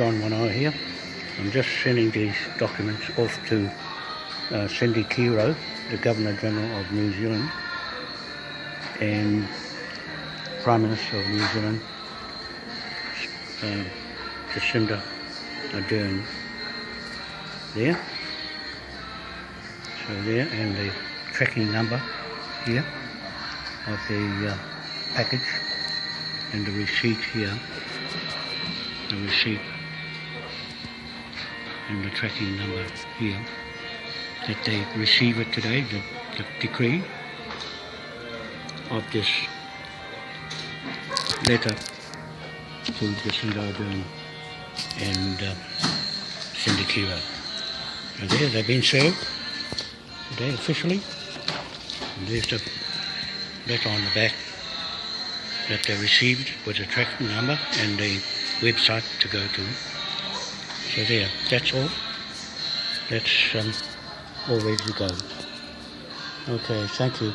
John One here. I'm just sending these documents off to uh, Cindy Kiro, the Governor General of New Zealand, and Prime Minister of New Zealand, uh, Jacinda Ardern. There. So there, and the tracking number here of the uh, package and the receipt here the receipt the tracking number here that they receive it today the, the decree of this letter to Jacinda Ardern and uh, Cindy. And there they've been served today officially. And there's the letter on the back that they received with the tracking number and the website to go to. So there, that's all. That's um, all ready to go. Okay, thank you.